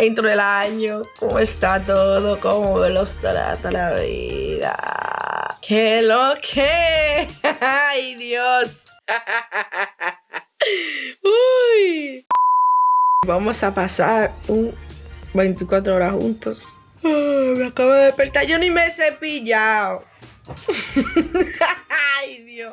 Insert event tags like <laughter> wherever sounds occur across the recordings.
Dentro del año, ¿cómo está todo? ¿Cómo me los trata la vida? ¡Qué lo que! <laughs> ¡Ay, Dios! <laughs> Uy. Vamos a pasar un 24 horas juntos. me acabo de despertar. Yo ni me he cepillado. <laughs> Ay, Dios.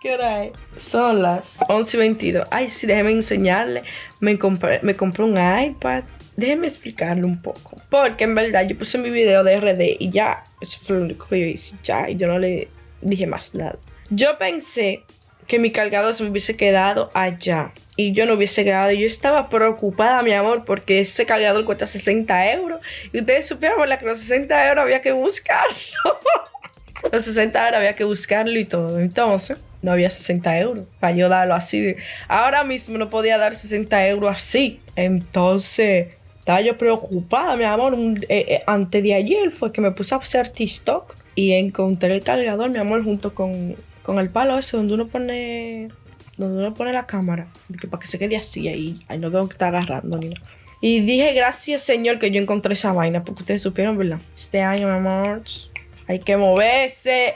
¿Qué hora es? Son las 11 y 22. Ay, sí, déjeme enseñarle. Me compré, me compré un iPad. Déjeme explicarle un poco. Porque en verdad yo puse mi video de RD y ya. Eso fue lo único que yo hice. Ya, y yo no le dije más nada. Yo pensé que mi cargador se me hubiese quedado allá y yo no hubiese grabado. Yo estaba preocupada, mi amor, porque ese cargador cuesta 60 euros. Y ustedes supieron, ¿verdad? Que los 60 euros había que buscarlo. <laughs> los 60 euros había que buscarlo y todo. Entonces, no había 60 euros para yo darlo así. Ahora mismo no podía dar 60 euros así. Entonces, estaba yo preocupada, mi amor. Eh, eh, antes de ayer fue que me puse a hacer TikTok y encontré el cargador, mi amor, junto con, con el palo ese donde uno pone donde uno pone la cámara, que para que se quede así ahí, ahí no tengo que estar agarrando ni nada. Y dije, gracias Señor que yo encontré esa vaina, porque ustedes supieron, ¿verdad? Este año, mi amor, hay que moverse,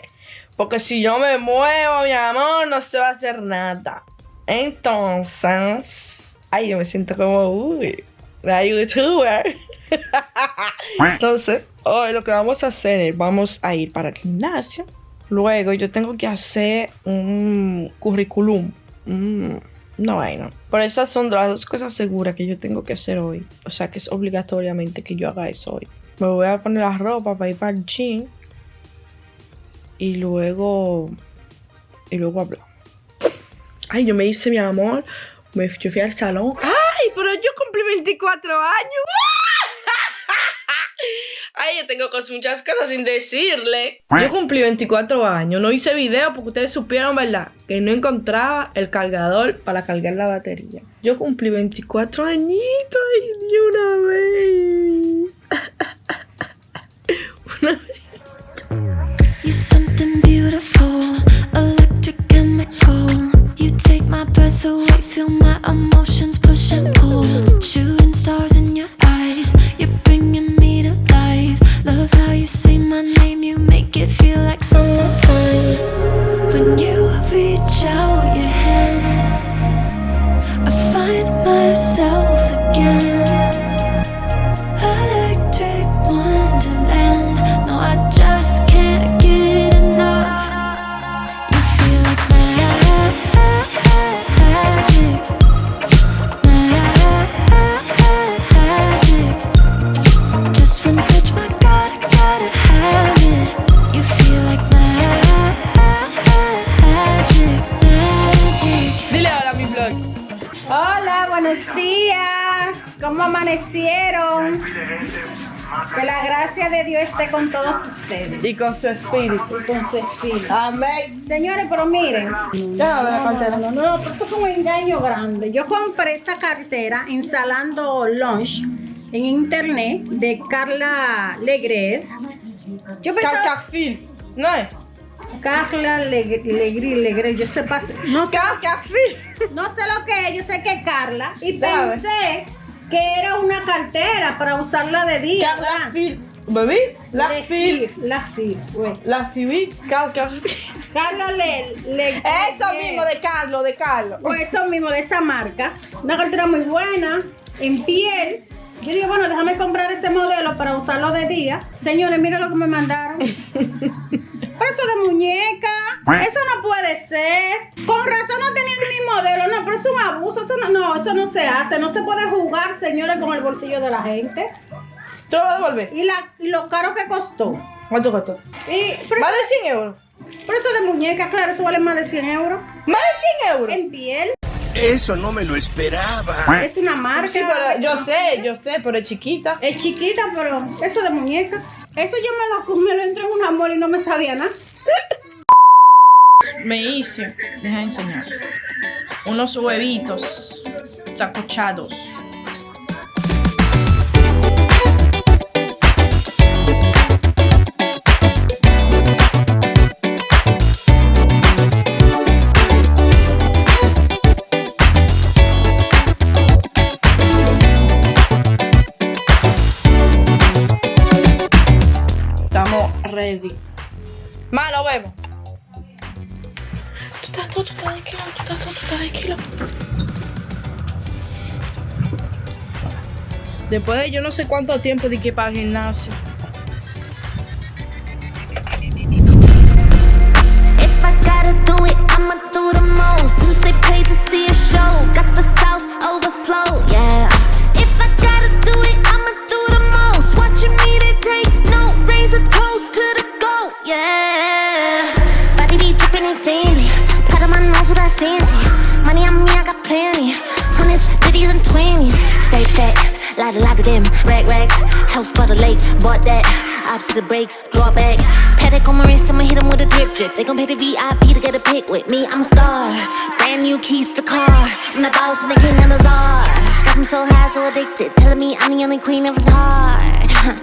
porque si yo me muevo, mi amor, no se va a hacer nada. Entonces, ay, yo me siento como, uy, la youtuber. <laughs> Entonces, hoy lo que vamos a hacer es, vamos a ir para el gimnasio. Luego yo tengo que hacer un currículum Mm, no vaina. Por esas son las dos cosas seguras que yo tengo que hacer hoy. O sea que es obligatoriamente que yo haga eso hoy. Me voy a poner la ropa para ir para el gym. Y luego. Y luego hablo. Ay, yo me hice mi amor. Me, yo fui al salón. ¡Ay! Pero yo cumplí 24 años. <laughs> Ay, yo tengo muchas cosas sin decirle. Yo cumplí 24 años, no hice video porque ustedes supieron, ¿verdad? Que no encontraba el cargador para cargar la batería. Yo cumplí 24 añitos y buenos días. ¿Cómo amanecieron? Que la gracia de Dios esté con todos ustedes. Y con su espíritu. Con su espíritu. Amén. Señores, pero miren. No, no, no, no, esto es un engaño grande. Yo compré esta cartera instalando Launch en internet de Carla Legrer. Yo pensaba... ¿no es? Carla Legrer, yo sé no sé, no sé lo que es, yo sé que es Carla y pensé que era una cartera para usarla de día. Carla ¿Bebí? La fil. La fil. La fil. Carla Le, Eso mismo de Carlos, de Carlos. Pues eso mismo de esa marca. Una cartera muy buena, en piel. Yo digo, bueno, déjame comprar ese modelo para usarlo de día. Señores, miren lo que me mandaron. <laughs> Pero eso de muñeca, eso no puede ser. Con razón no tenían mi modelo, no, pero es un abuso. Eso no, no, eso no se hace. No se puede jugar, señores, con el bolsillo de la gente. ¿Te lo vas a devolver? Y, la, y lo caro que costó. ¿Cuánto costó? Y, más de 100 euros. Pero eso de muñeca, claro, eso vale más de 100 euros. ¿Más de 100 euros? En piel. Eso no me lo esperaba. Es una marca. Sí, pero yo sé, yo sé, pero es chiquita. Es chiquita, pero eso de muñeca. Eso yo me lo, me lo entré en un amor y no me sabía nada. Me hice, deja enseñar, unos huevitos tacochados. Tranquilo. Después de yo no sé cuánto tiempo de que para el gimnasio. If house by the lake, bought that. Opposite the brakes, draw back. Paddock on my wrist, I'ma hit 'em with a drip drip. They gon' pay the VIP to get a pic with me. I'm a star. Brand new keys to the car. I'm the boss and the king and the czar. Got me so high, so addicted. Telling me I'm the only queen of his heart.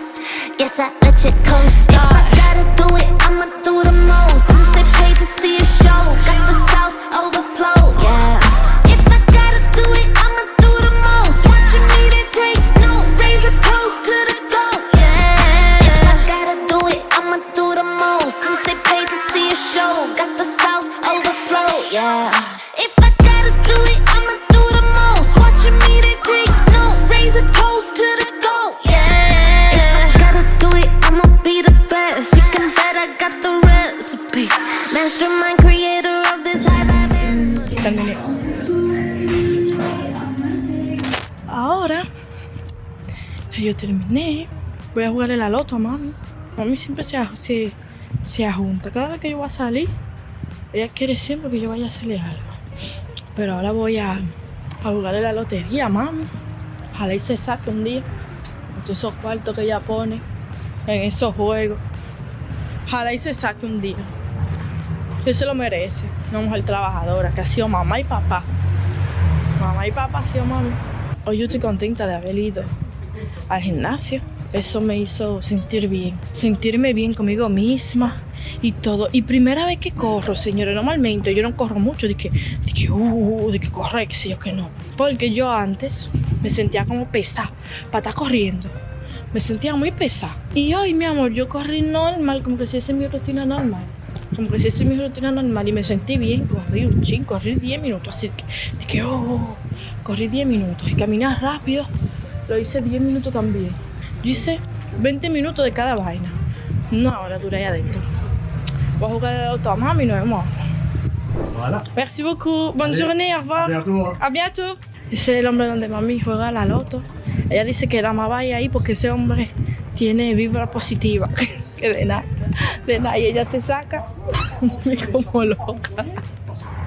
<laughs> Guess I let you co-star. If I gotta do it, I'ma do the most. Terminé, voy a jugarle la loto a mami. Mami siempre se, se, se ajunta. Cada vez que yo voy a salir, ella quiere siempre que yo vaya a hacerle algo. Pero ahora voy a, a jugarle la lotería mami. Ojalá y se saque un día. Todos esos cuartos que ella pone en esos juegos. Ojalá y se saque un día. Que se lo merece. Una mujer trabajadora que ha sido mamá y papá. Mamá y papá ha sido mami. Hoy yo estoy contenta de haber ido al gimnasio. Eso me hizo sentir bien. Sentirme bien conmigo misma y todo. Y primera vez que corro, señores. Normalmente yo no corro mucho de que, de que, uh, de que corre, que sé yo que no. Porque yo antes me sentía como pesada para estar corriendo. Me sentía muy pesada. Y hoy, mi amor, yo corrí normal, como que si esa es mi rutina normal. Como que si esa es mi rutina normal y me sentí bien. Corrí un ching, corrí 10 minutos. Así que, de que, oh, corrí 10 minutos. Y caminar rápido, lo hice 10 minutos también. Yo hice 20 minutos de cada vaina. Una hora duré ahí adentro. Voy a jugar al auto a mami y nos vemos. Voilà. Merci beaucoup. Bonne Allez. journée, au revoir. Bientôt. A bientôt. Ese es el hombre donde mami juega la loto. Ella dice que la más vaya ahí porque ese hombre tiene vibra positiva. <laughs> que de nada, de nada. Y ella se saca <laughs> como loca.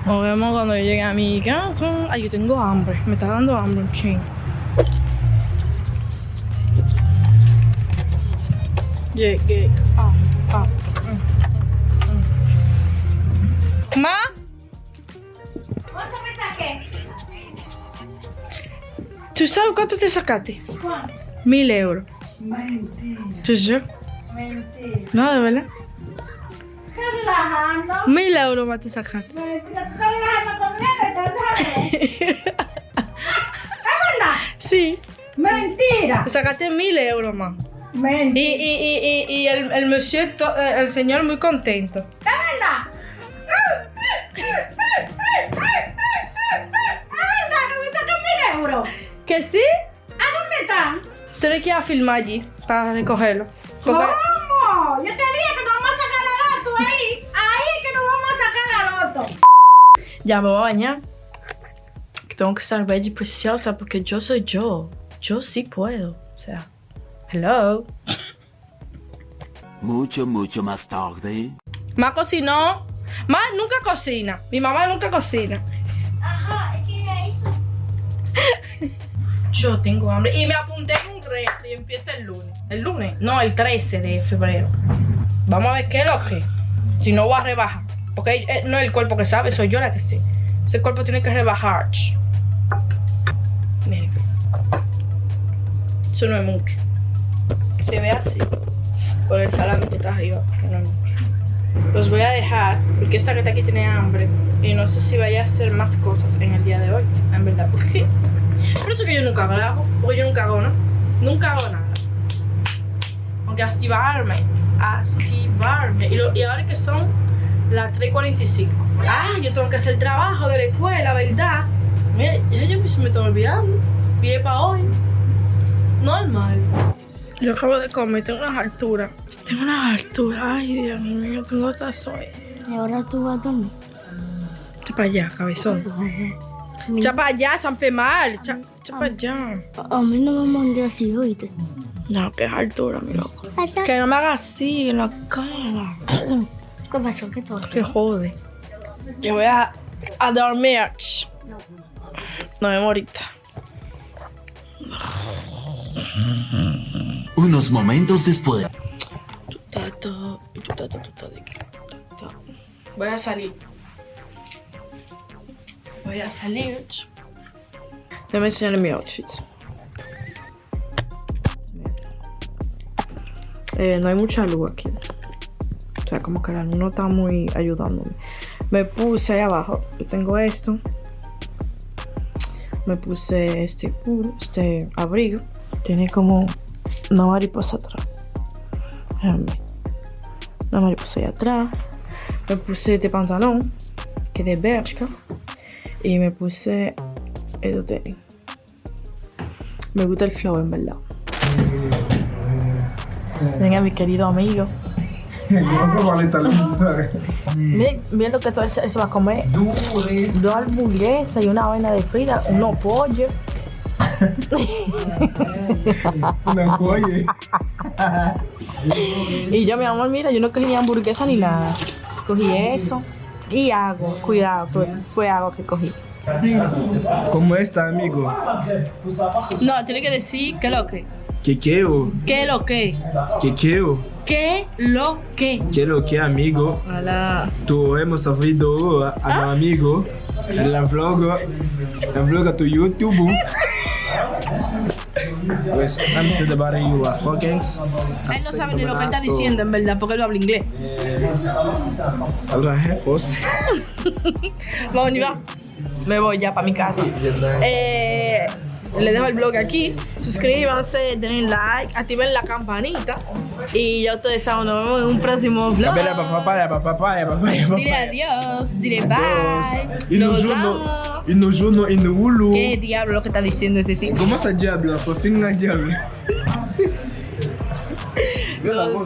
Nos vemos cuando yo llegue a mi casa. Ay, yo tengo hambre. Me está dando hambre un ching. Llegué. Ah, ah. mm, mm. ¿Ma? ¿Cuánto me saqué? ¿Tú sabes cuánto te sacaste? ¿Cuánto? Mil euros. Mentira, ¿Tú sabes? mentira. No, de verdad. ¿Estás relajando? Mil euros más <laughs> te sacaste. Mentira, ¿tú relajando conmigo? ¿Estás ¿Es verdad? Sí. Mentira. Te sacaste mil euros más. Y, y, y, y, y el, el monsieur, to- eh, el señor muy contento. ¿Es verdad que me sacan mil euros? ¿Que sí? ¿A dónde están? Tienes que ir a filmar allí para recogerlo. Porque- ¿Cómo? Yo te dije que nos vamos a sacar la loto ahí. Ahí que nos vamos a sacar la loto. Ya me voy a bañar. Tengo que estar bella y preciosa porque yo soy yo. Yo sí puedo. O sea, hello. Mucho, mucho más tarde. Ma cocinó. Ma nunca cocina. Mi mamá nunca cocina. Ajá, es que ella hizo. <laughs> Yo tengo hambre. Y me apunté en un reto y empieza el lunes. ¿El lunes? No, el 13 de febrero. Vamos a ver qué es lo que. Si no voy a rebajar. Porque eh, no es el cuerpo que sabe, soy yo la que sé. Ese cuerpo tiene que rebajar. Miren. Eso no es mucho. Se ve así. Por el salami que está arriba. no mucho. Los voy a dejar porque esta que está aquí tiene hambre. Y no sé si vaya a hacer más cosas en el día de hoy. En verdad. Porque por eso que yo nunca grabo, porque yo nunca hago, ¿no? Nunca hago nada. Aunque activarme, activarme. Y, lo- y ahora que son las 3.45. Ah, yo tengo que hacer trabajo de la escuela, ¿verdad? Mira, ya yo me está olvidando. Es para hoy. Normal. Yo acabo de comer, tengo unas alturas. Tengo unas alturas. Ay, Dios mío, tengo hasta sueño. Y ahora tú vas a dormir. Echa para allá, cabezón. Echa para allá, San Femar. Echa, para allá. A mí no me mandé así, oíste. No, que es altura, mi loco. Que no me haga así en la cara. ¿Qué pasó? ¿Qué tú Que jode. Yo voy a, a dormir. Nos vemos ahorita. Unos momentos después. Voy a salir. Voy a salir. Déjame enseñarle mi outfit. Eh, no hay mucha luz aquí. O sea, como que la luz no está muy ayudándome. Me puse ahí abajo. Yo tengo esto. Me puse este este abrigo. Tiene como una mariposa atrás. Déjame ver. Una mariposa ahí atrás. Me puse este pantalón, que es de Bershka. Y me puse estos tenis. Me gusta el flow, en verdad. Venga, mi querido amigo. <laughs> Miren, miren lo que todo él se va a comer. Dos hamburguesas y una vaina de frita, unos pollos. <laughs> Una coye. <laughs> Y yo, mi amor, mira, yo no cogí ni hamburguesa ni nada. Cogí eso y agua. Cuidado, fue, fue agua que cogí. ¿Cómo está, amigo? No, tiene que decir qué lo que. ¿Qué quiero? ¿Qué lo que? ¿Qué quiero? ¿Qué lo que? Quiero que, amigo? Hola. Tu hemos ouvido a mi amigo en la vlog, la vlog tu YouTube. <laughs> Pues antes de dar you a fucking. Él no sabe ni lo que está diciendo, en verdad, porque él no habla inglés. Habla jefos. <laughs> Vamos, ni va. Me voy ya para mi casa. Eh, le dejo el blog aquí. Suscríbanse, denle like, activen la campanita. Y ya ustedes saben, nos vemos en un próximo vlog. Dile adiós, dile bye. No juno, amo. y no juno, y no hulu. ¿Qué diablo lo que está diciendo este tipo? ¿Cómo se diablo? Por fin la diablo. <laughs>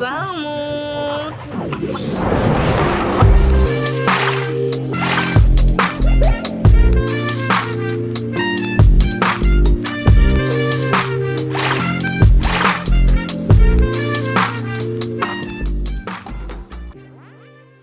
Amo.